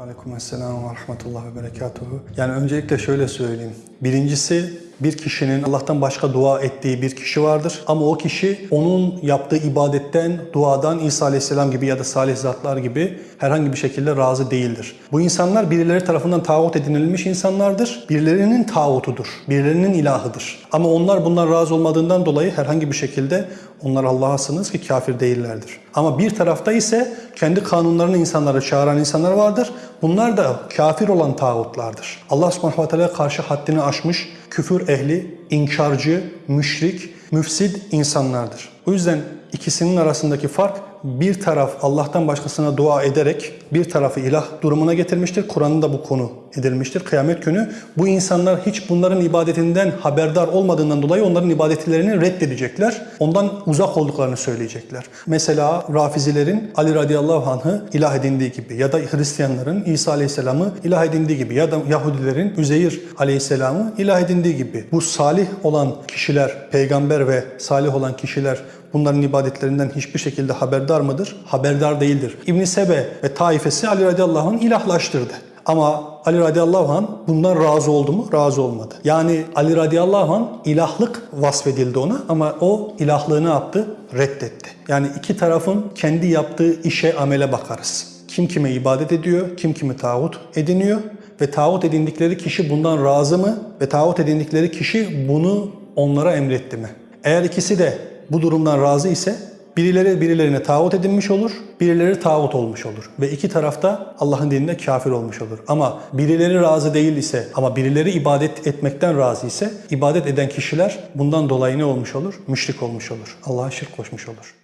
Aleykümselam ve rahmetullah ve berekatuhu. Yani öncelikle şöyle söyleyeyim. Birincisi bir kişinin Allah'tan başka dua ettiği bir kişi vardır. Ama o kişi onun yaptığı ibadetten, duadan İsa Aleyhisselam gibi ya da salih zatlar gibi herhangi bir şekilde razı değildir. Bu insanlar birileri tarafından tağut edinilmiş insanlardır. Birilerinin tağutudur. Birilerinin ilahıdır. Ama onlar bundan razı olmadığından dolayı herhangi bir şekilde onlar Allah'a sınız ki kafir değillerdir. Ama bir tarafta ise kendi kanunlarını insanlara çağıran insanlar vardır. Bunlar da kafir olan tağutlardır. Allah subhanahu ve teala karşı haddini aşmış, küfür ehli, inkarcı, müşrik, müfsid insanlardır. O yüzden ikisinin arasındaki fark bir taraf Allah'tan başkasına dua ederek bir tarafı ilah durumuna getirmiştir. Kur'an'da bu konu edilmiştir. Kıyamet günü bu insanlar hiç bunların ibadetinden haberdar olmadığından dolayı onların ibadetlerini reddedecekler. Ondan uzak olduklarını söyleyecekler. Mesela Rafizilerin Ali radıyallahu anh'ı ilah edindiği gibi ya da Hristiyanların İsa aleyhisselamı ilah edindiği gibi ya da Yahudilerin Üzeyir aleyhisselamı ilah edindiği gibi. Bu salih olan kişiler, peygamber ve salih olan kişiler bunların ibadetlerinden hiçbir şekilde haberdar mıdır? Haberdar değildir. İbn Sebe ve taifesi Ali radıyallahu anh ilahlaştırdı. Ama Ali radıyallahu anh bundan razı oldu mu? Razı olmadı. Yani Ali radıyallahu anh ilahlık vasfedildi ona ama o ilahlığını yaptı? Reddetti. Yani iki tarafın kendi yaptığı işe, amele bakarız. Kim kime ibadet ediyor, kim kimi tağut ediniyor ve tağut edindikleri kişi bundan razı mı ve tağut edindikleri kişi bunu onlara emretti mi? Eğer ikisi de bu durumdan razı ise birileri birilerine tağut edinmiş olur, birileri tağut olmuş olur. Ve iki tarafta Allah'ın dininde kafir olmuş olur. Ama birileri razı değil ise ama birileri ibadet etmekten razı ise ibadet eden kişiler bundan dolayı ne olmuş olur? Müşrik olmuş olur. Allah'a şirk koşmuş olur.